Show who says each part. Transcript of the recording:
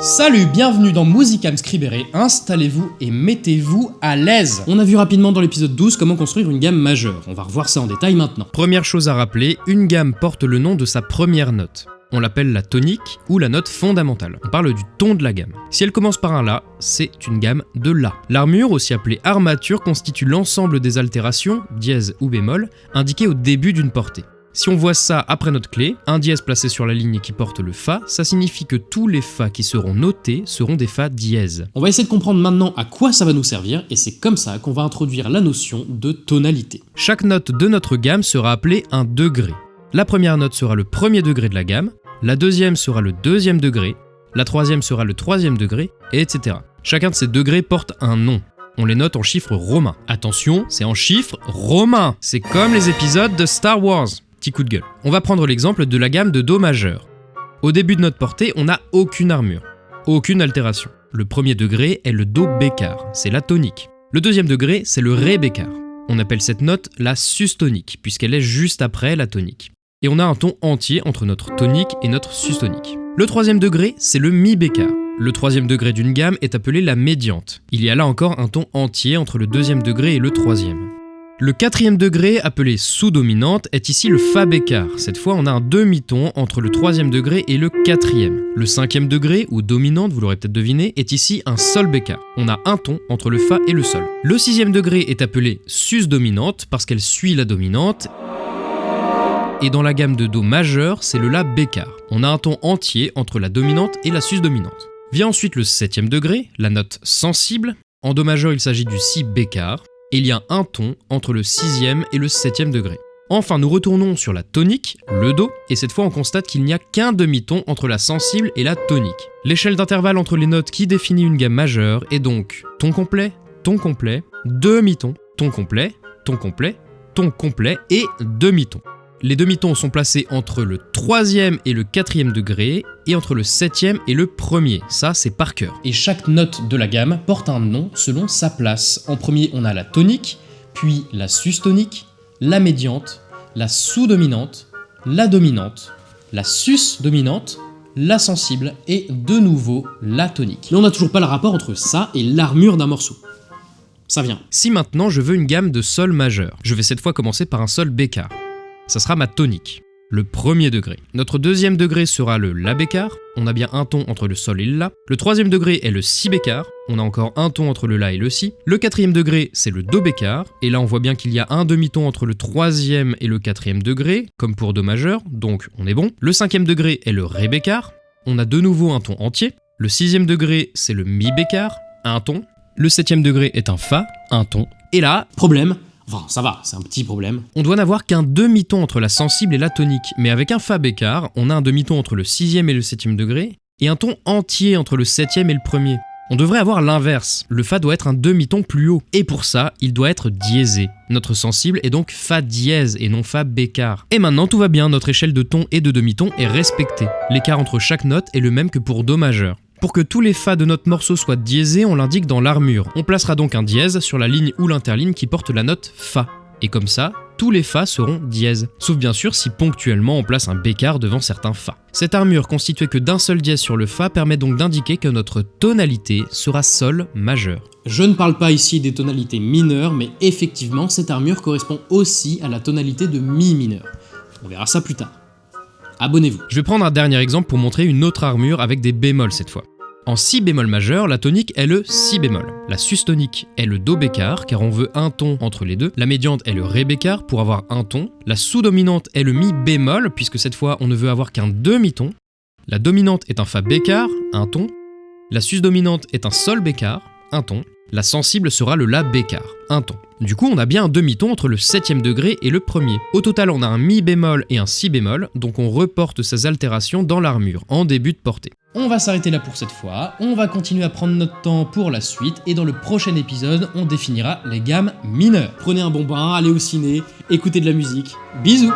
Speaker 1: Salut, bienvenue dans Musicam Scribere, installez-vous et mettez-vous à l'aise. On a vu rapidement dans l'épisode 12 comment construire une gamme majeure, on va revoir ça en détail maintenant.
Speaker 2: Première chose à rappeler, une gamme porte le nom de sa première note. On l'appelle la tonique ou la note fondamentale. On parle du ton de la gamme. Si elle commence par un La, c'est une gamme de La. L'armure, aussi appelée armature, constitue l'ensemble des altérations, dièse ou bémol, indiquées au début d'une portée. Si on voit ça après notre clé, un dièse placé sur la ligne qui porte le Fa, ça signifie que tous les Fa qui seront notés seront des Fa dièses.
Speaker 1: On va essayer de comprendre maintenant à quoi ça va nous servir, et c'est comme ça qu'on va introduire la notion de tonalité.
Speaker 2: Chaque note de notre gamme sera appelée un degré. La première note sera le premier degré de la gamme, la deuxième sera le deuxième degré, la troisième sera le troisième degré, etc. Chacun de ces degrés porte un nom. On les note en chiffres romains. Attention, c'est en chiffres romains. C'est comme les épisodes de Star Wars. Petit coup de gueule. On va prendre l'exemple de la gamme de Do majeur. Au début de notre portée, on n'a aucune armure, aucune altération. Le premier degré est le Do bécard, c'est la tonique. Le deuxième degré, c'est le Ré bécard. On appelle cette note la sustonique, puisqu'elle est juste après la tonique. Et on a un ton entier entre notre tonique et notre sustonique. Le troisième degré, c'est le Mi bécard. Le troisième degré d'une gamme est appelé la médiante. Il y a là encore un ton entier entre le deuxième degré et le troisième. Le quatrième degré, appelé sous-dominante, est ici le Fa bécard. Cette fois, on a un demi-ton entre le troisième degré et le quatrième. Le cinquième degré, ou dominante, vous l'aurez peut-être deviné, est ici un Sol bécard. On a un ton entre le Fa et le Sol. Le sixième degré est appelé sus-dominante parce qu'elle suit la dominante. Et dans la gamme de Do majeur, c'est le La bécard. On a un ton entier entre la dominante et la sus-dominante. Vient ensuite le septième degré, la note sensible. En Do majeur, il s'agit du Si bécard il y a un ton entre le sixième et le septième degré. Enfin, nous retournons sur la tonique, le Do, et cette fois on constate qu'il n'y a qu'un demi-ton entre la sensible et la tonique. L'échelle d'intervalle entre les notes qui définit une gamme majeure est donc ton complet, ton complet, demi-ton, ton complet, ton complet, ton complet et demi-ton. Les demi-tons sont placés entre le troisième et le quatrième degré, et entre le septième et le premier. Ça, c'est par cœur.
Speaker 1: Et chaque note de la gamme porte un nom selon sa place. En premier, on a la tonique, puis la sustonique, la médiante, la sous-dominante, la dominante, la sus-dominante, la sensible et de nouveau la tonique. Mais on n'a toujours pas le rapport entre ça et l'armure d'un morceau. Ça vient.
Speaker 2: Si maintenant je veux une gamme de sol majeur, je vais cette fois commencer par un sol bécard ça sera ma tonique, le premier degré. Notre deuxième degré sera le La bécard, on a bien un ton entre le Sol et le La. Le troisième degré est le Si bécard, on a encore un ton entre le La et le Si. Le quatrième degré, c'est le Do bécard, et là on voit bien qu'il y a un demi-ton entre le troisième et le quatrième degré, comme pour Do majeur, donc on est bon. Le cinquième degré est le Ré bécard, on a de nouveau un ton entier. Le sixième degré, c'est le Mi bécard, un ton. Le septième degré est un Fa, un ton. Et là,
Speaker 1: problème, Enfin, ça va, c'est un petit problème.
Speaker 2: On doit n'avoir qu'un demi-ton entre la sensible et la tonique, mais avec un Fa bécard, on a un demi-ton entre le sixième et le septième degré, et un ton entier entre le septième et le premier. On devrait avoir l'inverse, le Fa doit être un demi-ton plus haut, et pour ça, il doit être diésé. Notre sensible est donc Fa dièse et non Fa bécard. Et maintenant tout va bien, notre échelle de ton et de demi-ton est respectée. L'écart entre chaque note est le même que pour Do majeur. Pour que tous les Fa de notre morceau soient diésés, on l'indique dans l'armure. On placera donc un dièse sur la ligne ou l'interligne qui porte la note Fa. Et comme ça, tous les Fa seront dièses. Sauf bien sûr si ponctuellement on place un bécard devant certains Fa. Cette armure constituée que d'un seul dièse sur le Fa permet donc d'indiquer que notre tonalité sera Sol majeur.
Speaker 1: Je ne parle pas ici des tonalités mineures, mais effectivement cette armure correspond aussi à la tonalité de Mi mineur. On verra ça plus tard abonnez-vous.
Speaker 2: Je vais prendre un dernier exemple pour montrer une autre armure avec des bémols cette fois. En si bémol majeur, la tonique est le si bémol. La sustonique est le do bécard car on veut un ton entre les deux. La médiante est le ré bécard pour avoir un ton. La sous-dominante est le mi bémol puisque cette fois on ne veut avoir qu'un demi-ton. La dominante est un fa bécard, un ton. La sus-dominante est un sol bécard, un ton. La sensible sera le La bécard, un ton. Du coup, on a bien un demi-ton entre le septième degré et le premier. Au total, on a un Mi bémol et un Si bémol, donc on reporte ces altérations dans l'armure, en début de portée.
Speaker 1: On va s'arrêter là pour cette fois, on va continuer à prendre notre temps pour la suite, et dans le prochain épisode, on définira les gammes mineures. Prenez un bon bain, allez au ciné, écoutez de la musique, bisous